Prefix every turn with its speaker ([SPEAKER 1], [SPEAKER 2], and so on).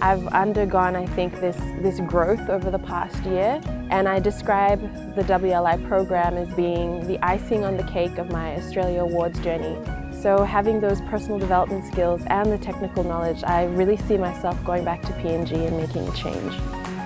[SPEAKER 1] I've undergone, I think, this, this growth over the past year and I describe the WLI program as being the icing on the cake of my Australia Awards journey. So having those personal development skills and the technical knowledge, I really see myself going back to PNG and making a change.